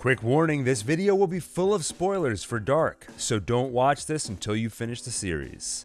Quick warning this video will be full of spoilers for Dark, so don't watch this until you finish the series.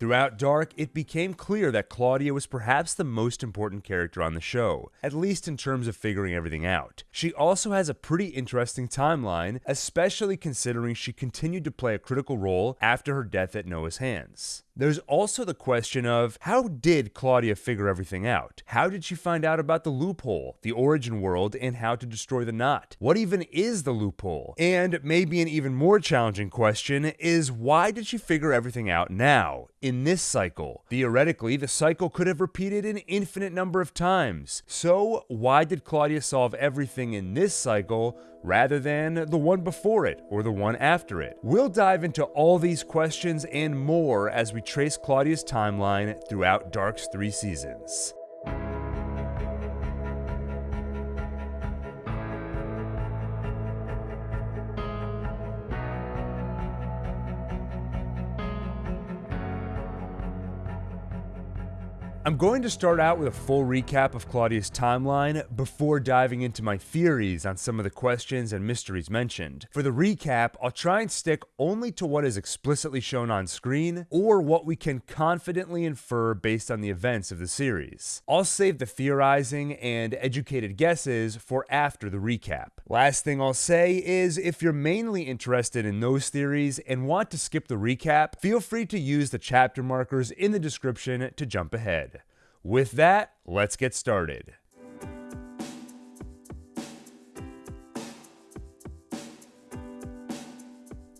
Throughout Dark, it became clear that Claudia was perhaps the most important character on the show, at least in terms of figuring everything out. She also has a pretty interesting timeline, especially considering she continued to play a critical role after her death at Noah's hands. There's also the question of how did Claudia figure everything out? How did she find out about the loophole, the origin world, and how to destroy the knot? What even is the loophole? And maybe an even more challenging question is why did she figure everything out now, in this cycle? Theoretically, the cycle could have repeated an infinite number of times. So, why did Claudia solve everything in this cycle rather than the one before it or the one after it? We'll dive into all these questions and more as we trace Claudia's timeline throughout Dark's three seasons. I'm going to start out with a full recap of Claudia's timeline before diving into my theories on some of the questions and mysteries mentioned. For the recap, I'll try and stick only to what is explicitly shown on screen or what we can confidently infer based on the events of the series. I'll save the theorizing and educated guesses for after the recap. Last thing I'll say is if you're mainly interested in those theories and want to skip the recap, feel free to use the chapter markers in the description to jump ahead. With that, let's get started.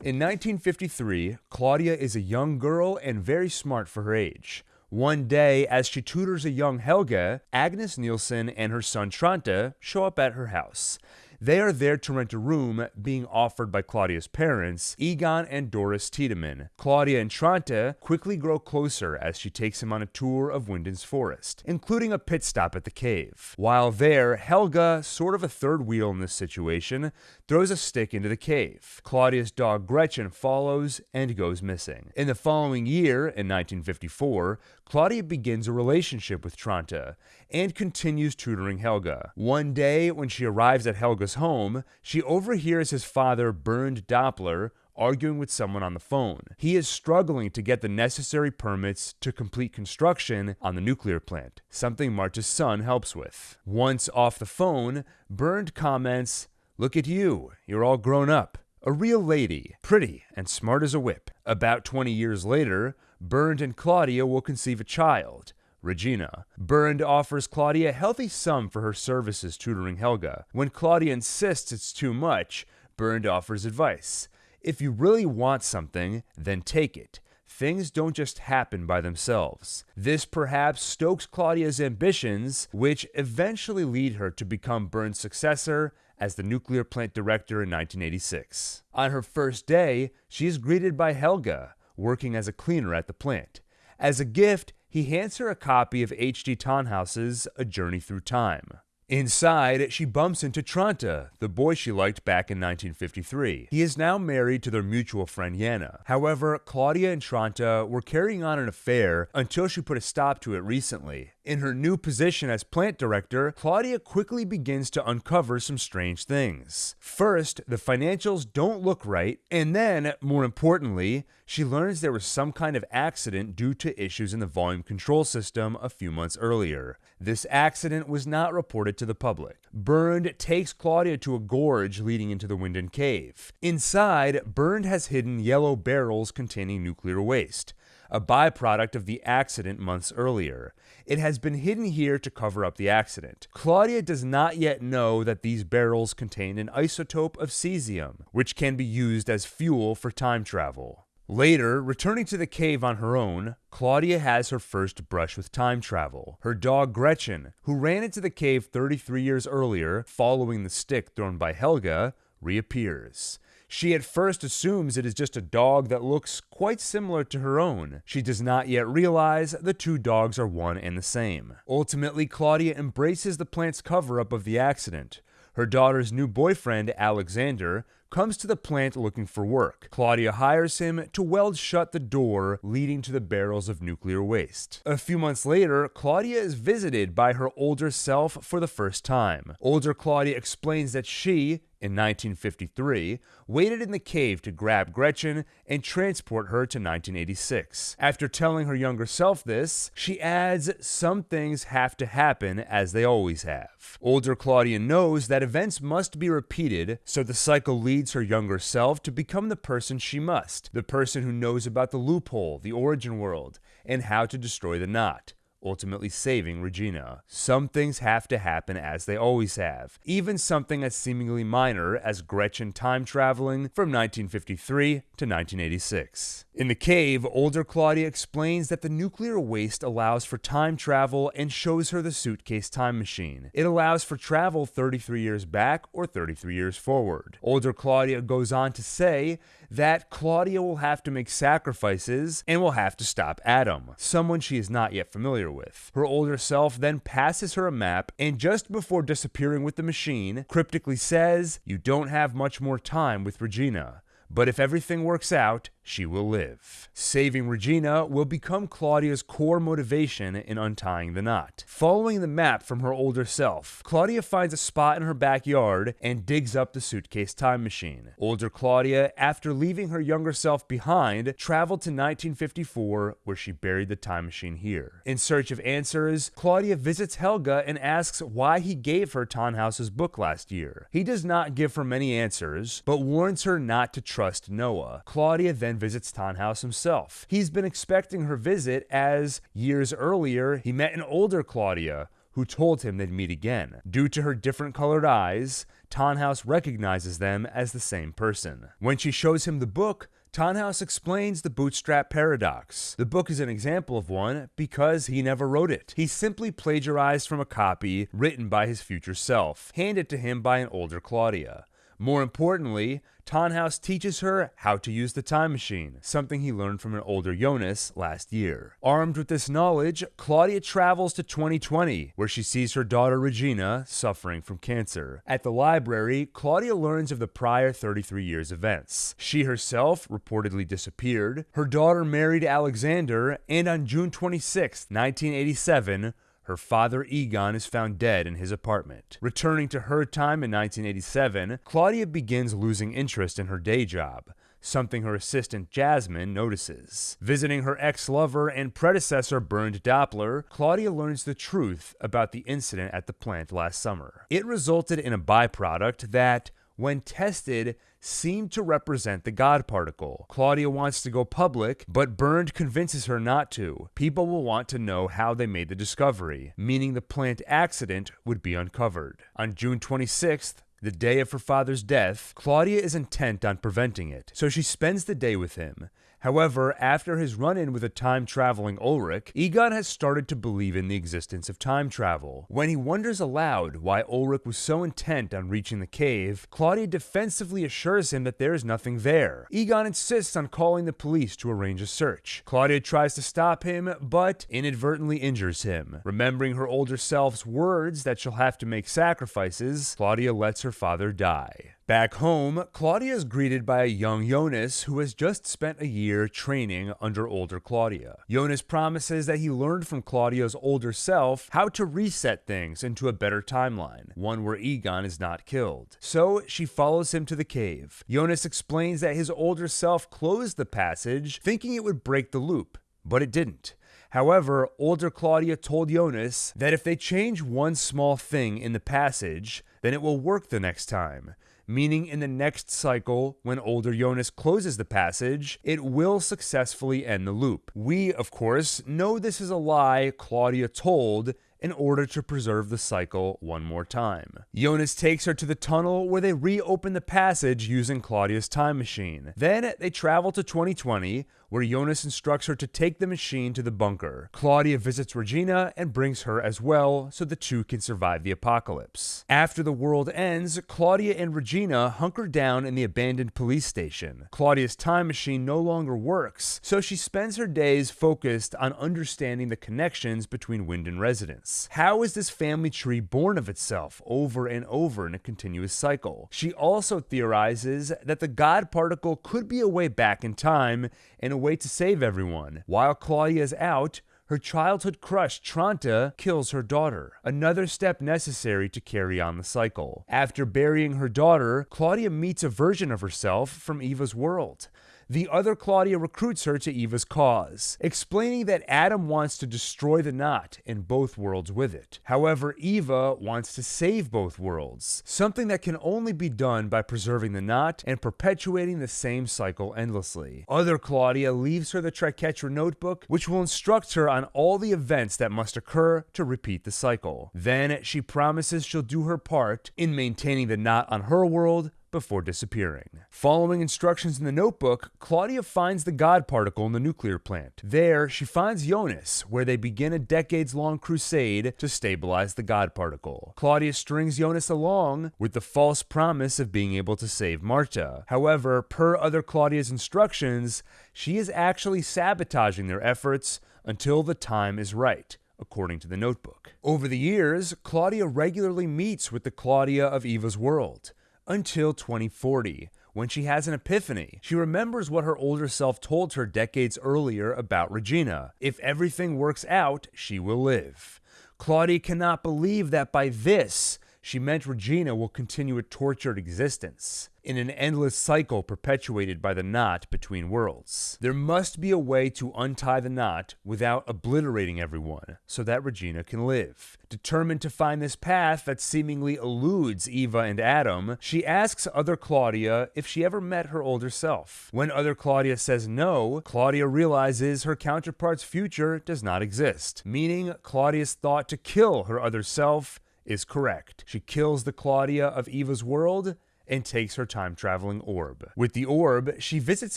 In 1953, Claudia is a young girl and very smart for her age. One day, as she tutors a young Helge, Agnes Nielsen and her son Tronte show up at her house. They are there to rent a room being offered by Claudia's parents, Egon and Doris Tiedemann. Claudia and Tronte quickly grow closer as she takes him on a tour of Winden's forest, including a pit stop at the cave. While there, Helge, sort of a third wheel in this situation, throws a stick into the cave. Claudia's dog Gretchen follows and goes missing. In the following year, in 1954, Claudia begins a relationship with Tronte and continues tutoring Helge. One day, when she arrives at Helge's home, she overhears his father, Bernd Doppler, arguing with someone on the phone. He is struggling to get the necessary permits to complete construction on the nuclear plant, something Marta's son helps with. Once off the phone, Bernd comments, Look at you, you're all grown up. A real lady, pretty and smart as a whip. About 20 years later, Bernd and Claudia will conceive a child, Regina. Bernd offers Claudia a healthy sum for her services tutoring Helge. When Claudia insists it's too much, Bernd offers advice. If you really want something, then take it. Things don't just happen by themselves. This perhaps stokes Claudia's ambitions, which eventually lead her to become Bernd's successor as the nuclear plant director in 1986. On her first day, she is greeted by Helge, working as a cleaner at the plant. As a gift, he hands her a copy of H.G. Tannhaus's A Journey Through Time. Inside, she bumps into Tronte, the boy she liked back in 1953. He is now married to their mutual friend Jana. However, Claudia and Tronte were carrying on an affair until she put a stop to it recently. In her new position as plant director, Claudia quickly begins to uncover some strange things. First, the financials don't look right, and then, more importantly, she learns there was some kind of accident due to issues in the volume control system a few months earlier. This accident was not reported to the public. Bernd takes Claudia to a gorge leading into the Winden Cave. Inside, Bernd has hidden yellow barrels containing nuclear waste a byproduct of the accident months earlier. It has been hidden here to cover up the accident. Claudia does not yet know that these barrels contain an isotope of cesium, which can be used as fuel for time travel. Later, returning to the cave on her own, Claudia has her first brush with time travel. Her dog Gretchen, who ran into the cave 33 years earlier following the stick thrown by Helge, reappears. She at first assumes it is just a dog that looks quite similar to her own. She does not yet realize the two dogs are one and the same. Ultimately, Claudia embraces the plant's cover up of the accident. Her daughter's new boyfriend, Alexander, comes to the plant looking for work. Claudia hires him to weld shut the door leading to the barrels of nuclear waste. A few months later, Claudia is visited by her older self for the first time. Older Claudia explains that she, in 1953, waited in the cave to grab Gretchen and transport her to 1986. After telling her younger self this, she adds, Some things have to happen as they always have. Older Claudia knows that events must be repeated, so the cycle leads her younger self to become the person she must, the person who knows about the loophole, the origin world, and how to destroy the knot ultimately saving Regina. Some things have to happen as they always have, even something as seemingly minor as Gretchen time traveling from 1953 to 1986. In the cave, older Claudia explains that the nuclear waste allows for time travel and shows her the suitcase time machine. It allows for travel 33 years back or 33 years forward. Older Claudia goes on to say that Claudia will have to make sacrifices and will have to stop Adam, someone she is not yet familiar with. Her older self then passes her a map and just before disappearing with the machine, cryptically says, You don't have much more time with Regina. But if everything works out, she will live. Saving Regina will become Claudia's core motivation in untying the knot. Following the map from her older self, Claudia finds a spot in her backyard and digs up the suitcase time machine. Older Claudia, after leaving her younger self behind, traveled to 1954 where she buried the time machine here. In search of answers, Claudia visits Helge and asks why he gave her Tannhaus's book last year. He does not give her many answers, but warns her not to trust Noah. Claudia then visits Tannhaus himself. He's been expecting her visit as, years earlier, he met an older Claudia who told him they'd meet again. Due to her different colored eyes, Tannhaus recognizes them as the same person. When she shows him the book, Tannhaus explains the bootstrap paradox. The book is an example of one because he never wrote it. He simply plagiarized from a copy written by his future self, handed to him by an older Claudia. More importantly, Tannhaus teaches her how to use the time machine, something he learned from an older Jonas last year. Armed with this knowledge, Claudia travels to 2020, where she sees her daughter Regina suffering from cancer. At the library, Claudia learns of the prior 33 years' events. She herself reportedly disappeared, her daughter married Alexander, and on June 26, 1987, her father Egon is found dead in his apartment. Returning to her time in 1987, Claudia begins losing interest in her day job something her assistant Jasmine notices. Visiting her ex lover and predecessor Bernd Doppler, Claudia learns the truth about the incident at the plant last summer. It resulted in a byproduct that, when tested, seemed to represent the God particle. Claudia wants to go public, but Bernd convinces her not to. People will want to know how they made the discovery, meaning the plant accident would be uncovered. On June 26th, the day of her father's death, Claudia is intent on preventing it, so she spends the day with him. However, after his run in with a time traveling Ulrich, Egon has started to believe in the existence of time travel. When he wonders aloud why Ulrich was so intent on reaching the cave, Claudia defensively assures him that there is nothing there. Egon insists on calling the police to arrange a search. Claudia tries to stop him, but inadvertently injures him. Remembering her older self's words that she'll have to make sacrifices, Claudia lets her father die. Back home, Claudia is greeted by a young Jonas who has just spent a year training under older Claudia. Jonas promises that he learned from Claudia's older self how to reset things into a better timeline, one where Egon is not killed. So she follows him to the cave. Jonas explains that his older self closed the passage, thinking it would break the loop, but it didn't. However, older Claudia told Jonas that if they change one small thing in the passage, then it will work the next time meaning in the next cycle, when older Jonas closes the passage, it will successfully end the loop. We, of course, know this is a lie Claudia told in order to preserve the cycle one more time. Jonas takes her to the tunnel where they reopen the passage using Claudia's time machine. Then they travel to 2020, where Jonas instructs her to take the machine to the bunker. Claudia visits Regina and brings her as well so the two can survive the apocalypse. After the world ends, Claudia and Regina hunker down in the abandoned police station. Claudia's time machine no longer works, so she spends her days focused on understanding the connections between Winden residents. How is this family tree born of itself over and over in a continuous cycle? She also theorizes that the God particle could be a way back in time and a way to save everyone. While Claudia is out, her childhood crush, Tronte, kills her daughter, another step necessary to carry on the cycle. After burying her daughter, Claudia meets a version of herself from Eva's world the other Claudia recruits her to Eva's cause, explaining that Adam wants to destroy the knot and both worlds with it. However, Eva wants to save both worlds, something that can only be done by preserving the knot and perpetuating the same cycle endlessly. Other Claudia leaves her the Triquetra notebook, which will instruct her on all the events that must occur to repeat the cycle. Then she promises she'll do her part in maintaining the knot on her world before disappearing. Following instructions in the notebook, Claudia finds the God particle in the nuclear plant. There, she finds Jonas, where they begin a decades long crusade to stabilize the God particle. Claudia strings Jonas along with the false promise of being able to save Martha. However, per other Claudia's instructions, she is actually sabotaging their efforts until the time is right according to the notebook. Over the years, Claudia regularly meets with the Claudia of Eva's world until 2040, when she has an epiphany. She remembers what her older self told her decades earlier about Regina. If everything works out, she will live. Claudia cannot believe that by this, she meant Regina will continue a tortured existence in an endless cycle perpetuated by the knot between worlds. There must be a way to untie the knot without obliterating everyone so that Regina can live. Determined to find this path that seemingly eludes Eva and Adam, she asks other Claudia if she ever met her older self. When other Claudia says no, Claudia realizes her counterpart's future does not exist, meaning Claudia's thought to kill her other self is correct. She kills the Claudia of Eva's world and takes her time traveling orb. With the orb, she visits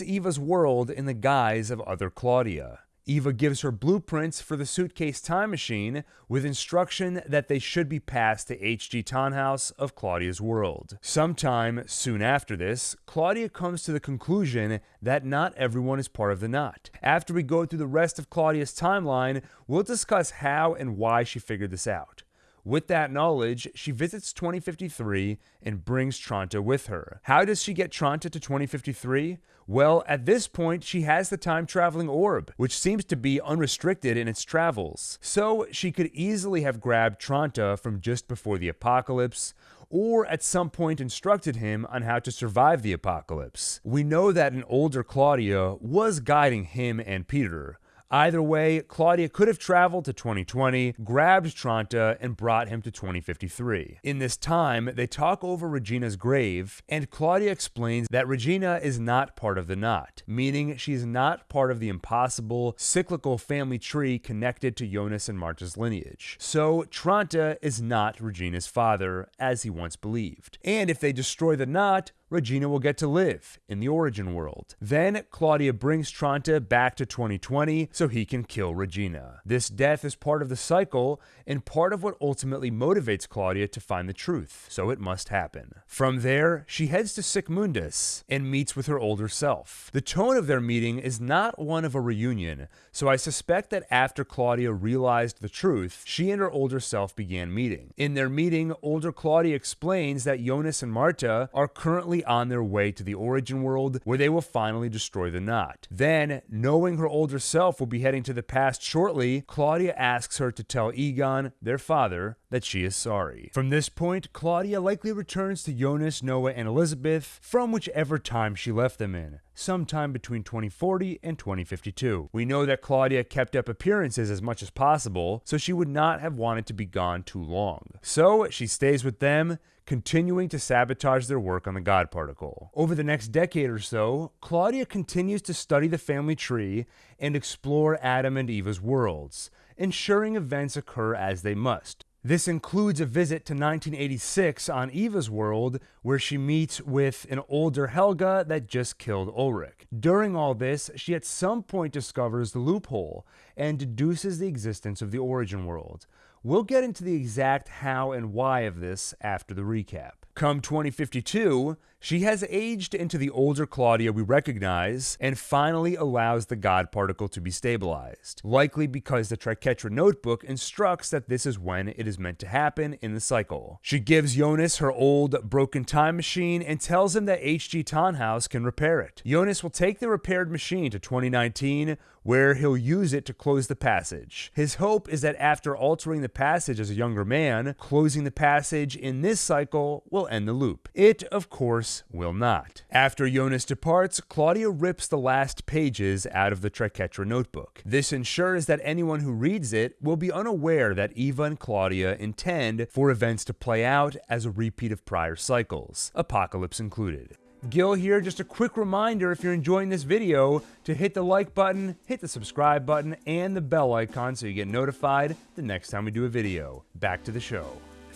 Eva's world in the guise of other Claudia. Eva gives her blueprints for the suitcase time machine with instruction that they should be passed to H.G. Tannhaus of Claudia's world. Sometime soon after this, Claudia comes to the conclusion that not everyone is part of the knot. After we go through the rest of Claudia's timeline, we'll discuss how and why she figured this out. With that knowledge, she visits 2053 and brings Tronte with her. How does she get Tronte to 2053? Well, at this point, she has the time traveling orb, which seems to be unrestricted in its travels. So she could easily have grabbed Tronte from just before the apocalypse, or at some point instructed him on how to survive the apocalypse. We know that an older Claudia was guiding him and Peter, Either way, Claudia could have traveled to 2020, grabbed Tronte, and brought him to 2053. In this time, they talk over Regina's grave, and Claudia explains that Regina is not part of the knot, meaning she's not part of the impossible, cyclical family tree connected to Jonas and Martha's lineage. So, Tronte is not Regina's father, as he once believed. And if they destroy the knot, Regina will get to live in the origin world. Then Claudia brings Tronte back to 2020 so he can kill Regina. This death is part of the cycle and part of what ultimately motivates Claudia to find the truth, so it must happen. From there, she heads to Sic Mundus and meets with her older self. The tone of their meeting is not one of a reunion, so I suspect that after Claudia realized the truth, she and her older self began meeting. In their meeting, older Claudia explains that Jonas and Martha are currently on their way to the origin world where they will finally destroy the knot. Then, knowing her older self will be heading to the past shortly, Claudia asks her to tell Egon, their father, that she is sorry. From this point, Claudia likely returns to Jonas, Noah, and Elizabeth from whichever time she left them in sometime between 2040 and 2052. We know that Claudia kept up appearances as much as possible, so she would not have wanted to be gone too long. So she stays with them, continuing to sabotage their work on the God particle. Over the next decade or so, Claudia continues to study the family tree and explore Adam and Eva's worlds, ensuring events occur as they must. This includes a visit to 1986 on Eva's world, where she meets with an older Helge that just killed Ulrich. During all this, she at some point discovers the loophole and deduces the existence of the origin world. We'll get into the exact how and why of this after the recap. Come 2052, she has aged into the older Claudia we recognize and finally allows the God particle to be stabilized, likely because the Triquetra notebook instructs that this is when it is meant to happen in the cycle. She gives Jonas her old broken time machine and tells him that H.G. Tannhaus can repair it. Jonas will take the repaired machine to 2019 where he'll use it to close the passage. His hope is that after altering the passage as a younger man, closing the passage in this cycle will end the loop. It, of course, will not. After Jonas departs, Claudia rips the last pages out of the Triquetra notebook. This ensures that anyone who reads it will be unaware that Eva and Claudia intend for events to play out as a repeat of prior cycles, apocalypse included. Gil here, just a quick reminder if you're enjoying this video to hit the like button, hit the subscribe button, and the bell icon so you get notified the next time we do a video. Back to the show.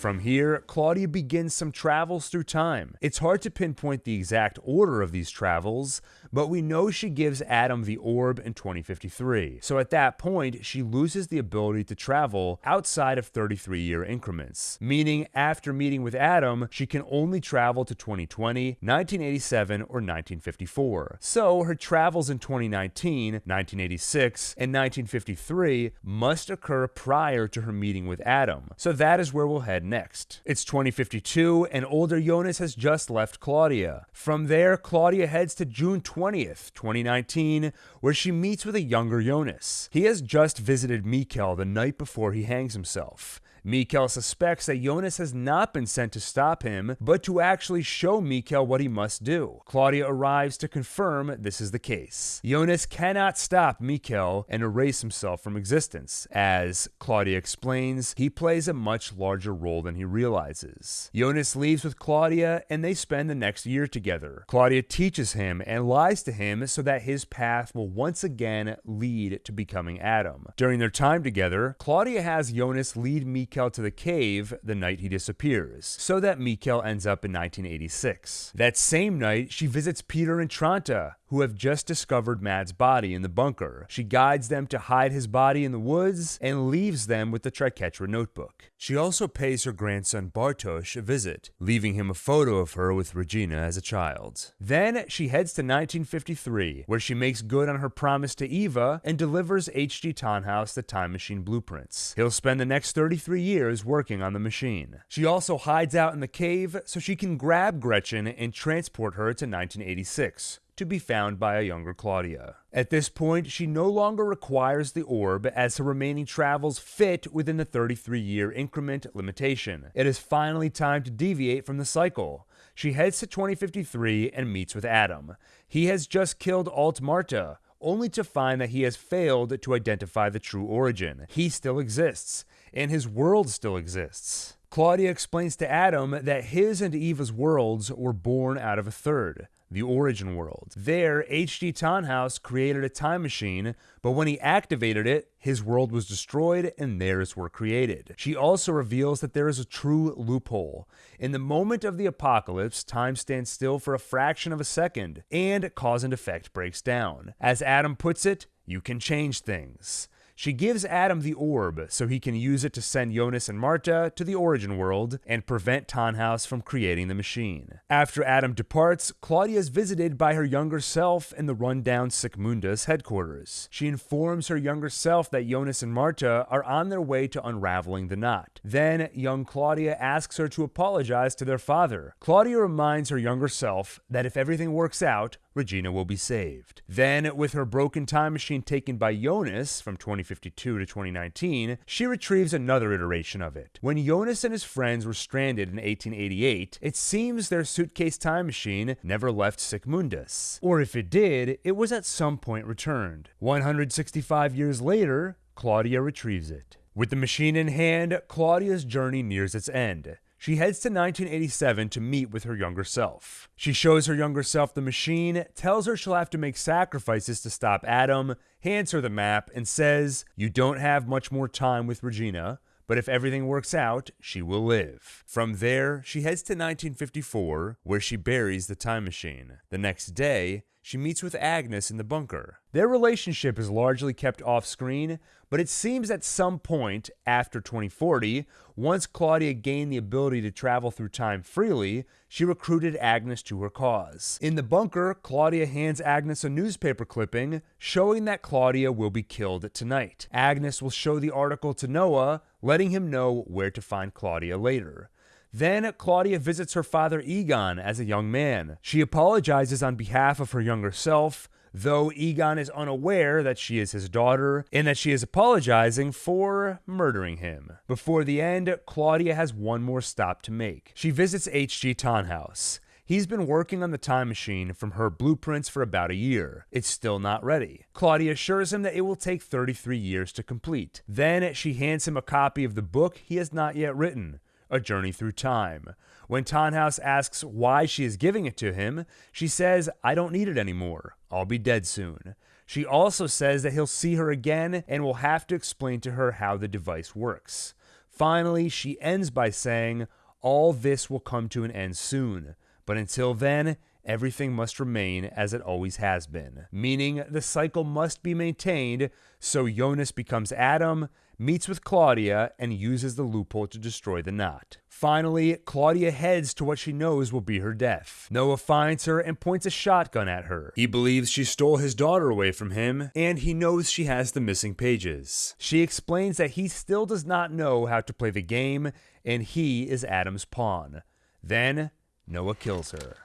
From here, Claudia begins some travels through time. It's hard to pinpoint the exact order of these travels, but we know she gives Adam the orb in 2053. So at that point, she loses the ability to travel outside of 33 year increments, meaning after meeting with Adam, she can only travel to 2020, 1987, or 1954. So her travels in 2019, 1986, and 1953 must occur prior to her meeting with Adam. So that is where we'll head next. It's 2052, and older Jonas has just left Claudia. From there, Claudia heads to June 20th, 2019, where she meets with a younger Jonas. He has just visited Mikkel the night before he hangs himself. Mikkel suspects that Jonas has not been sent to stop him, but to actually show Mikkel what he must do. Claudia arrives to confirm this is the case. Jonas cannot stop Mikkel and erase himself from existence. As Claudia explains, he plays a much larger role than he realizes. Jonas leaves with Claudia and they spend the next year together. Claudia teaches him and lies to him so that his path will once again lead to becoming Adam. During their time together, Claudia has Jonas lead Mikkel Mikkel to the cave the night he disappears, so that Mikkel ends up in 1986. That same night, she visits Peter and Tronte, who have just discovered Mads' body in the bunker. She guides them to hide his body in the woods and leaves them with the Triquetra notebook. She also pays her grandson Bartosz a visit, leaving him a photo of her with Regina as a child. Then she heads to 1953, where she makes good on her promise to Eva and delivers H.G. Tannhaus the time machine blueprints. He'll spend the next 33 years working on the machine. She also hides out in the cave so she can grab Gretchen and transport her to 1986 to be found by a younger Claudia. At this point, she no longer requires the orb as her remaining travels fit within the 33 year increment limitation. It is finally time to deviate from the cycle. She heads to 2053 and meets with Adam. He has just killed Alt Martha, only to find that he has failed to identify the true origin. He still exists, and his world still exists. Claudia explains to Adam that his and Eva's worlds were born out of a third the origin world. There, H.G. Tannhaus created a time machine, but when he activated it, his world was destroyed and theirs were created. She also reveals that there is a true loophole. In the moment of the apocalypse, time stands still for a fraction of a second, and cause and effect breaks down. As Adam puts it, you can change things. She gives Adam the orb so he can use it to send Jonas and Martha to the origin world and prevent Tannhaus from creating the machine. After Adam departs, Claudia is visited by her younger self in the rundown Sic-Mundus headquarters. She informs her younger self that Jonas and Martha are on their way to unraveling the knot. Then, young Claudia asks her to apologize to their father. Claudia reminds her younger self that if everything works out, Regina will be saved. Then, with her broken time machine taken by Jonas from 2052 to 2019, she retrieves another iteration of it. When Jonas and his friends were stranded in 1888, it seems their suitcase time machine never left Sic-Mundus. Or if it did, it was at some point returned. 165 years later, Claudia retrieves it. With the machine in hand, Claudia's journey nears its end. She heads to 1987 to meet with her younger self. She shows her younger self the machine, tells her she'll have to make sacrifices to stop Adam, hands her the map, and says, You don't have much more time with Regina, but if everything works out, she will live. From there, she heads to 1954, where she buries the time machine. The next day, she meets with Agnes in the bunker. Their relationship is largely kept off screen, but it seems at some point after 2040, once Claudia gained the ability to travel through time freely, she recruited Agnes to her cause. In the bunker, Claudia hands Agnes a newspaper clipping showing that Claudia will be killed tonight. Agnes will show the article to Noah, letting him know where to find Claudia later. Then Claudia visits her father Egon as a young man. She apologizes on behalf of her younger self, though Egon is unaware that she is his daughter and that she is apologizing for murdering him. Before the end, Claudia has one more stop to make. She visits H.G. Tannhaus. He's been working on the time machine from her blueprints for about a year. It's still not ready. Claudia assures him that it will take 33 years to complete. Then she hands him a copy of the book he has not yet written. A Journey Through Time. When Tannhaus asks why she is giving it to him, she says, I don't need it anymore. I'll be dead soon. She also says that he'll see her again and will have to explain to her how the device works. Finally, she ends by saying, All this will come to an end soon, but until then, everything must remain as it always has been. Meaning, the cycle must be maintained so Jonas becomes Adam, meets with Claudia, and uses the loophole to destroy the knot. Finally, Claudia heads to what she knows will be her death. Noah finds her and points a shotgun at her. He believes she stole his daughter away from him, and he knows she has the missing pages. She explains that he still does not know how to play the game, and he is Adam's pawn. Then, Noah kills her.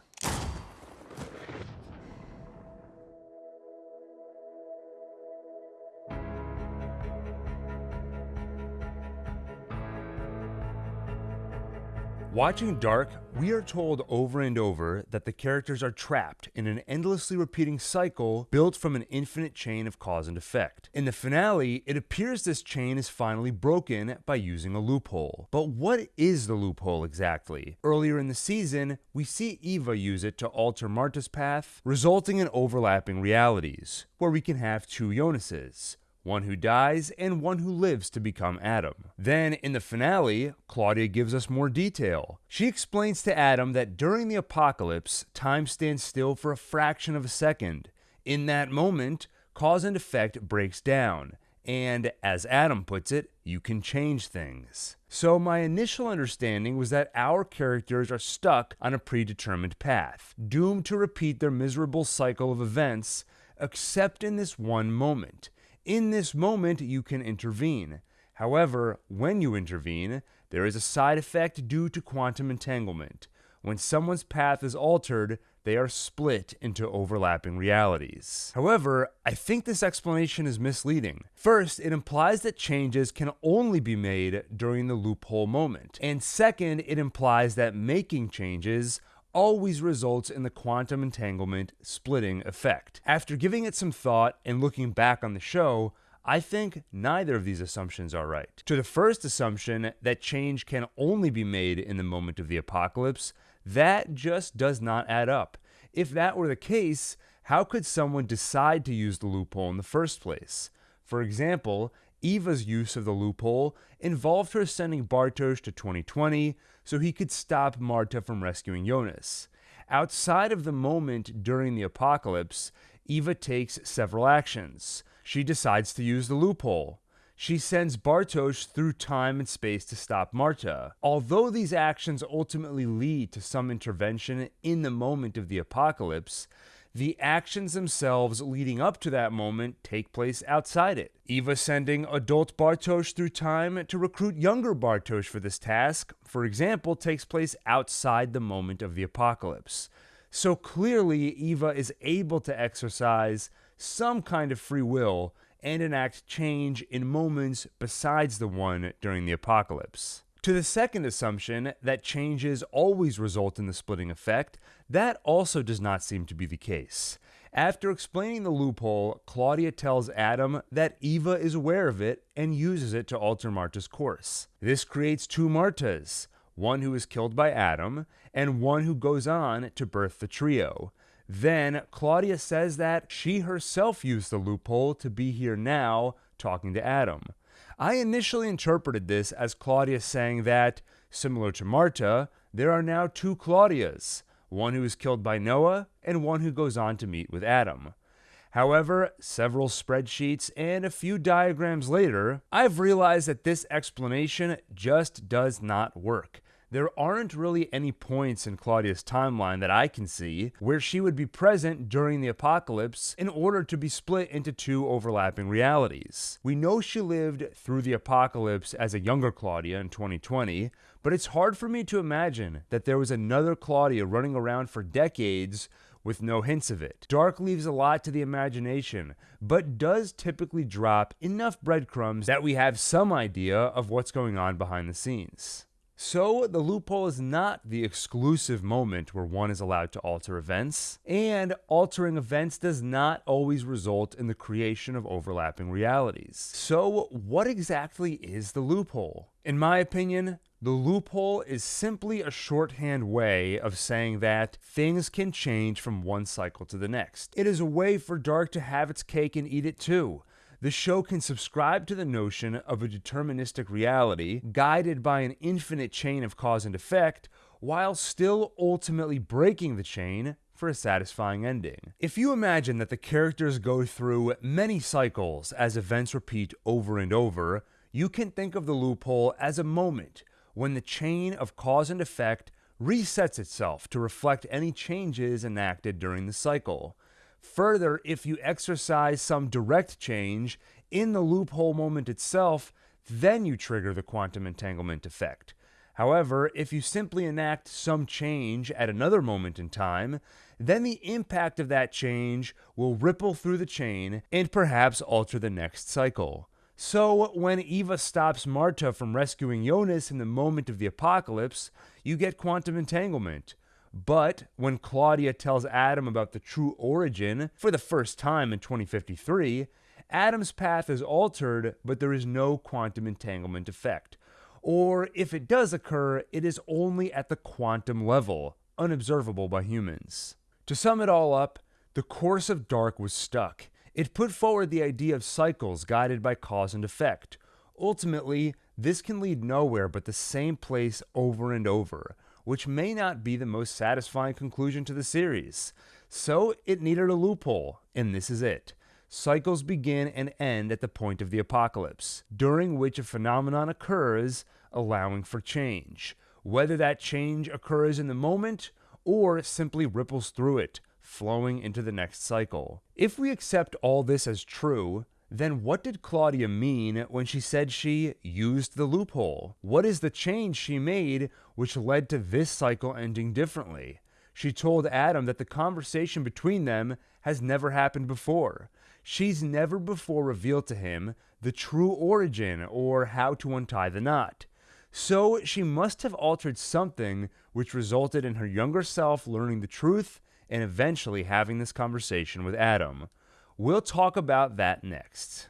Watching Dark, we are told over and over that the characters are trapped in an endlessly repeating cycle built from an infinite chain of cause and effect. In the finale, it appears this chain is finally broken by using a loophole. But what is the loophole exactly? Earlier in the season, we see Eva use it to alter Martha's path, resulting in overlapping realities, where we can have two Jonases one who dies, and one who lives to become Adam. Then, in the finale, Claudia gives us more detail. She explains to Adam that during the apocalypse, time stands still for a fraction of a second. In that moment, cause and effect breaks down, and as Adam puts it, you can change things. So, my initial understanding was that our characters are stuck on a predetermined path, doomed to repeat their miserable cycle of events, except in this one moment in this moment, you can intervene. However, when you intervene, there is a side effect due to quantum entanglement. When someone's path is altered, they are split into overlapping realities. However, I think this explanation is misleading. First, it implies that changes can only be made during the loophole moment. And second, it implies that making changes always results in the quantum entanglement splitting effect. After giving it some thought and looking back on the show, I think neither of these assumptions are right. To the first assumption that change can only be made in the moment of the apocalypse, that just does not add up. If that were the case, how could someone decide to use the loophole in the first place? For example, Eva's use of the loophole involved her sending Bartosz to 2020 so he could stop Martha from rescuing Jonas. Outside of the moment during the apocalypse, Eva takes several actions. She decides to use the loophole. She sends Bartosz through time and space to stop Martha. Although these actions ultimately lead to some intervention in the moment of the apocalypse, the actions themselves leading up to that moment take place outside it. Eva sending adult Bartosz through time to recruit younger Bartosz for this task, for example, takes place outside the moment of the apocalypse. So clearly, Eva is able to exercise some kind of free will and enact change in moments besides the one during the apocalypse. To the second assumption, that changes always result in the splitting effect, that also does not seem to be the case. After explaining the loophole, Claudia tells Adam that Eva is aware of it and uses it to alter Martha's course. This creates two Marthas, one who is killed by Adam and one who goes on to birth the trio. Then Claudia says that she herself used the loophole to be here now talking to Adam. I initially interpreted this as Claudia saying that, similar to Martha, there are now two Claudias, one who is killed by Noah and one who goes on to meet with Adam. However, several spreadsheets and a few diagrams later, I've realized that this explanation just does not work. There aren't really any points in Claudia's timeline that I can see where she would be present during the apocalypse in order to be split into two overlapping realities. We know she lived through the apocalypse as a younger Claudia in 2020, but it's hard for me to imagine that there was another Claudia running around for decades with no hints of it. Dark leaves a lot to the imagination, but does typically drop enough breadcrumbs that we have some idea of what's going on behind the scenes. So, the loophole is not the exclusive moment where one is allowed to alter events, and altering events does not always result in the creation of overlapping realities. So, what exactly is the loophole? In my opinion, the loophole is simply a shorthand way of saying that things can change from one cycle to the next. It is a way for Dark to have its cake and eat it too the show can subscribe to the notion of a deterministic reality guided by an infinite chain of cause and effect while still ultimately breaking the chain for a satisfying ending. If you imagine that the characters go through many cycles as events repeat over and over, you can think of the loophole as a moment when the chain of cause and effect resets itself to reflect any changes enacted during the cycle. Further, if you exercise some direct change in the loophole moment itself, then you trigger the quantum entanglement effect. However, if you simply enact some change at another moment in time, then the impact of that change will ripple through the chain and perhaps alter the next cycle. So, when Eva stops Martha from rescuing Jonas in the moment of the apocalypse, you get quantum entanglement. But when Claudia tells Adam about the true origin for the first time in 2053, Adam's path is altered, but there is no quantum entanglement effect. Or if it does occur, it is only at the quantum level, unobservable by humans. To sum it all up, the course of Dark was stuck. It put forward the idea of cycles guided by cause and effect. Ultimately, this can lead nowhere but the same place over and over which may not be the most satisfying conclusion to the series. So it needed a loophole, and this is it. Cycles begin and end at the point of the apocalypse, during which a phenomenon occurs, allowing for change. Whether that change occurs in the moment or simply ripples through it, flowing into the next cycle. If we accept all this as true, then what did Claudia mean when she said she used the loophole? What is the change she made which led to this cycle ending differently? She told Adam that the conversation between them has never happened before. She's never before revealed to him the true origin or how to untie the knot. So she must have altered something which resulted in her younger self learning the truth and eventually having this conversation with Adam. We'll talk about that next.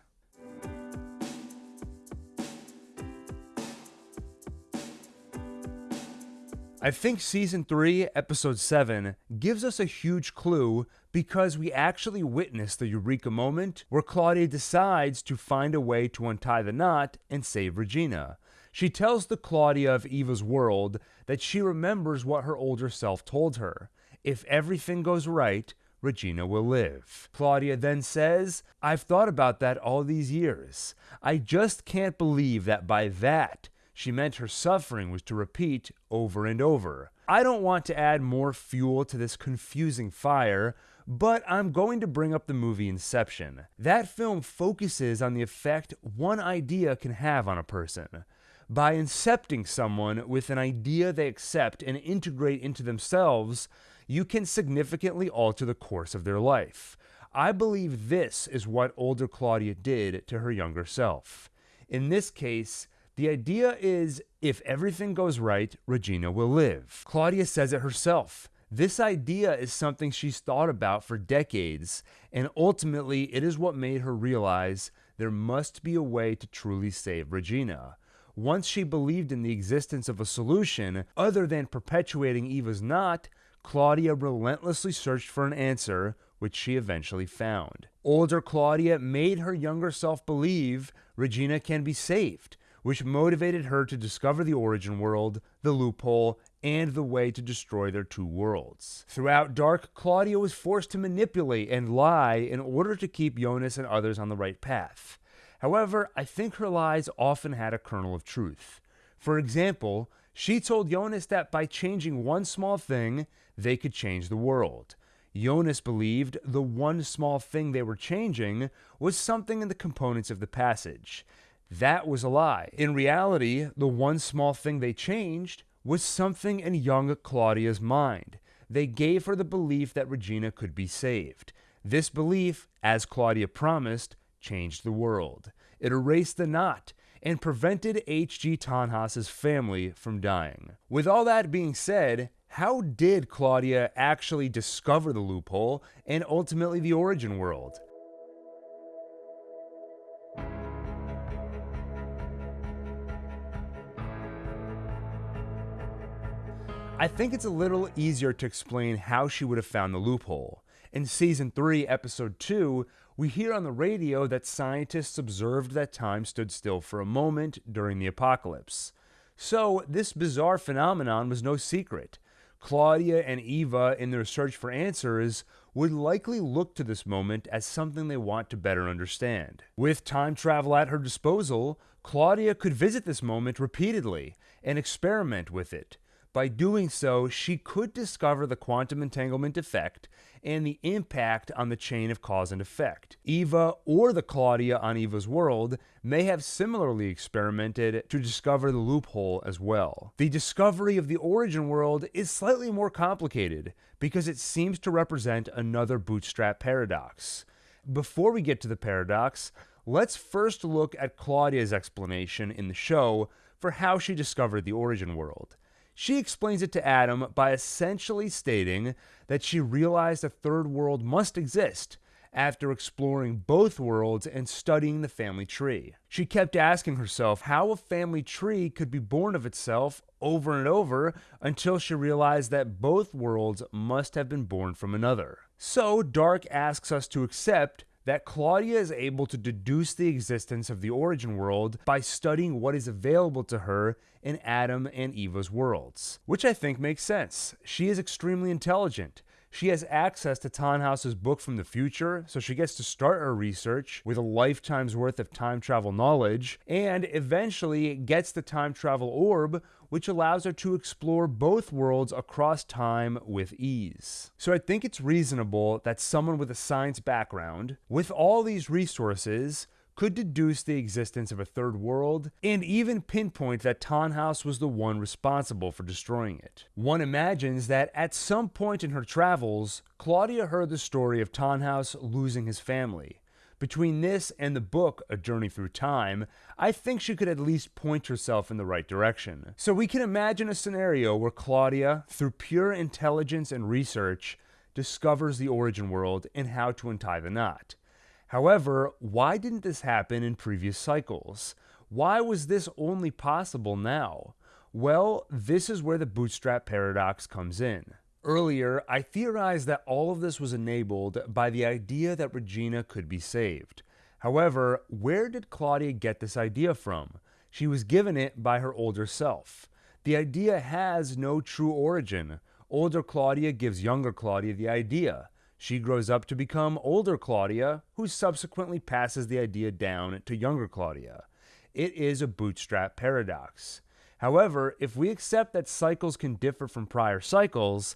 I think season 3, episode 7 gives us a huge clue because we actually witness the eureka moment where Claudia decides to find a way to untie the knot and save Regina. She tells the Claudia of Eva's world that she remembers what her older self told her. If everything goes right, Regina will live. Claudia then says, I've thought about that all these years. I just can't believe that by that she meant her suffering was to repeat over and over. I don't want to add more fuel to this confusing fire, but I'm going to bring up the movie Inception. That film focuses on the effect one idea can have on a person. By incepting someone with an idea they accept and integrate into themselves, you can significantly alter the course of their life. I believe this is what older Claudia did to her younger self. In this case, the idea is if everything goes right, Regina will live. Claudia says it herself. This idea is something she's thought about for decades, and ultimately, it is what made her realize there must be a way to truly save Regina. Once she believed in the existence of a solution other than perpetuating Eva's knot, Claudia relentlessly searched for an answer, which she eventually found. Older Claudia made her younger self believe Regina can be saved, which motivated her to discover the origin world, the loophole, and the way to destroy their two worlds. Throughout Dark, Claudia was forced to manipulate and lie in order to keep Jonas and others on the right path. However, I think her lies often had a kernel of truth. For example, she told Jonas that by changing one small thing, they could change the world. Jonas believed the one small thing they were changing was something in the components of the passage. That was a lie. In reality, the one small thing they changed was something in young Claudia's mind. They gave her the belief that Regina could be saved. This belief, as Claudia promised, changed the world. It erased the knot and prevented H.G. Tannhaus's family from dying. With all that being said, how did Claudia actually discover the loophole and ultimately the origin world? I think it's a little easier to explain how she would have found the loophole. In season 3, episode 2, we hear on the radio that scientists observed that time stood still for a moment during the apocalypse. So, this bizarre phenomenon was no secret. Claudia and Eva, in their search for answers, would likely look to this moment as something they want to better understand. With time travel at her disposal, Claudia could visit this moment repeatedly and experiment with it. By doing so, she could discover the quantum entanglement effect and the impact on the chain of cause and effect. Eva or the Claudia on Eva's world may have similarly experimented to discover the loophole as well. The discovery of the origin world is slightly more complicated because it seems to represent another bootstrap paradox. Before we get to the paradox, let's first look at Claudia's explanation in the show for how she discovered the origin world. She explains it to Adam by essentially stating that she realized a third world must exist after exploring both worlds and studying the family tree. She kept asking herself how a family tree could be born of itself over and over until she realized that both worlds must have been born from another. So, Dark asks us to accept that Claudia is able to deduce the existence of the origin world by studying what is available to her in Adam and Eva's worlds, which I think makes sense. She is extremely intelligent. She has access to Tannhaus's book from the future, so she gets to start her research with a lifetime's worth of time travel knowledge, and eventually gets the time travel orb, which allows her to explore both worlds across time with ease. So I think it's reasonable that someone with a science background, with all these resources, could deduce the existence of a third world, and even pinpoint that Tannhaus was the one responsible for destroying it. One imagines that at some point in her travels, Claudia heard the story of Tannhaus losing his family. Between this and the book, A Journey Through Time, I think she could at least point herself in the right direction. So we can imagine a scenario where Claudia, through pure intelligence and research, discovers the origin world and how to untie the knot. However, why didn't this happen in previous cycles? Why was this only possible now? Well, this is where the bootstrap paradox comes in. Earlier, I theorized that all of this was enabled by the idea that Regina could be saved. However, where did Claudia get this idea from? She was given it by her older self. The idea has no true origin. Older Claudia gives younger Claudia the idea. She grows up to become older Claudia, who subsequently passes the idea down to younger Claudia. It is a bootstrap paradox. However, if we accept that cycles can differ from prior cycles,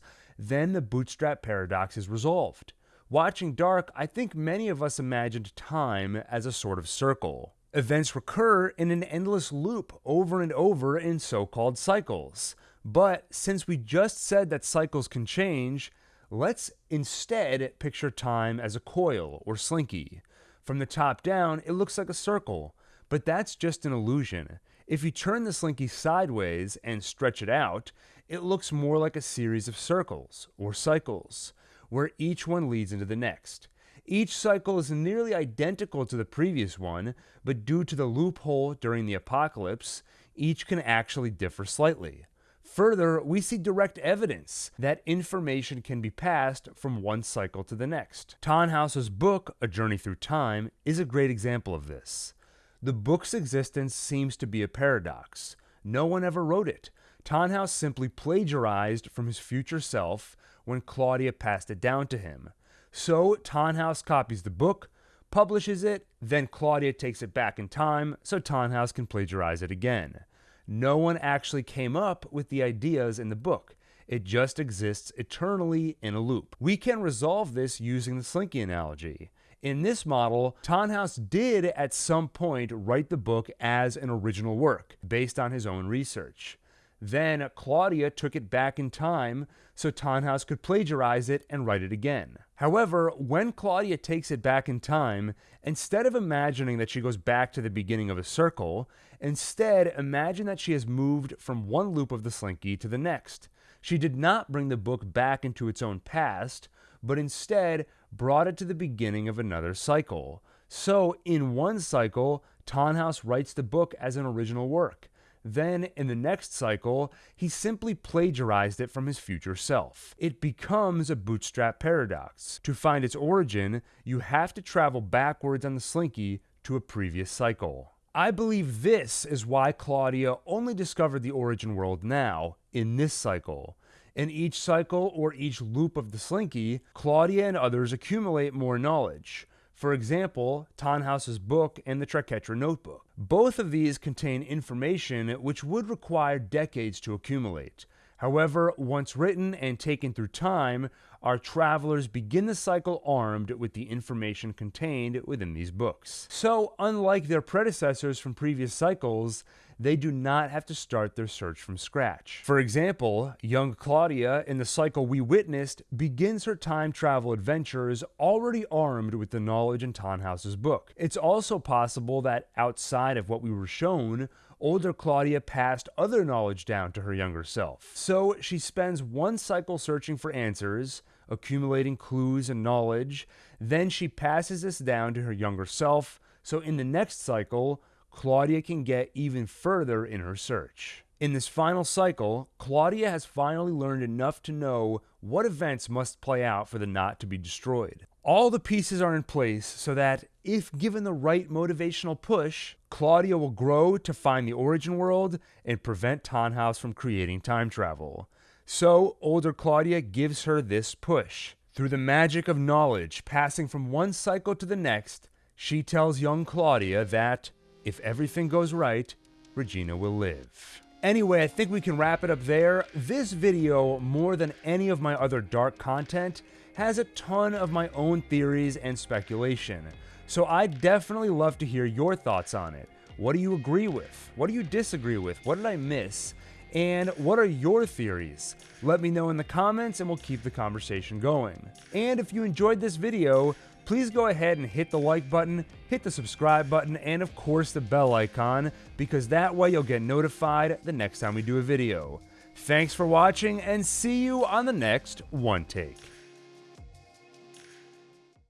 then the bootstrap paradox is resolved. Watching Dark, I think many of us imagined time as a sort of circle. Events recur in an endless loop over and over in so called cycles. But since we just said that cycles can change, Let's instead picture time as a coil or slinky. From the top down, it looks like a circle, but that's just an illusion. If you turn the slinky sideways and stretch it out, it looks more like a series of circles or cycles, where each one leads into the next. Each cycle is nearly identical to the previous one, but due to the loophole during the apocalypse, each can actually differ slightly. Further, we see direct evidence that information can be passed from one cycle to the next. Tannhaus's book, A Journey Through Time, is a great example of this. The book's existence seems to be a paradox. No one ever wrote it. Tannhaus simply plagiarized from his future self when Claudia passed it down to him. So Tannhaus copies the book, publishes it, then Claudia takes it back in time so Tannhaus can plagiarize it again. No one actually came up with the ideas in the book. It just exists eternally in a loop. We can resolve this using the Slinky analogy. In this model, Tannhaus did at some point write the book as an original work, based on his own research. Then Claudia took it back in time so Tannhaus could plagiarize it and write it again. However, when Claudia takes it back in time, instead of imagining that she goes back to the beginning of a circle, instead imagine that she has moved from one loop of the slinky to the next. She did not bring the book back into its own past, but instead brought it to the beginning of another cycle. So, in one cycle, Tannhaus writes the book as an original work. Then, in the next cycle, he simply plagiarized it from his future self. It becomes a bootstrap paradox. To find its origin, you have to travel backwards on the slinky to a previous cycle. I believe this is why Claudia only discovered the origin world now, in this cycle. In each cycle or each loop of the slinky, Claudia and others accumulate more knowledge. For example, Tannhaus's book and the Triquetra notebook. Both of these contain information which would require decades to accumulate. However, once written and taken through time, our travelers begin the cycle armed with the information contained within these books. So, unlike their predecessors from previous cycles, they do not have to start their search from scratch. For example, young Claudia, in the cycle we witnessed, begins her time travel adventures already armed with the knowledge in Tannhaus's book. It's also possible that outside of what we were shown, older Claudia passed other knowledge down to her younger self. So she spends one cycle searching for answers, accumulating clues and knowledge, then she passes this down to her younger self, so in the next cycle, Claudia can get even further in her search. In this final cycle, Claudia has finally learned enough to know what events must play out for the knot to be destroyed. All the pieces are in place so that, if given the right motivational push, Claudia will grow to find the origin world and prevent Tannhaus from creating time travel. So, older Claudia gives her this push. Through the magic of knowledge passing from one cycle to the next, she tells young Claudia that if everything goes right, Regina will live. Anyway, I think we can wrap it up there. This video, more than any of my other dark content, has a ton of my own theories and speculation. So I'd definitely love to hear your thoughts on it. What do you agree with? What do you disagree with? What did I miss? And what are your theories? Let me know in the comments and we'll keep the conversation going. And if you enjoyed this video, please go ahead and hit the like button, hit the subscribe button, and of course the bell icon, because that way you'll get notified the next time we do a video. Thanks for watching, and see you on the next One Take.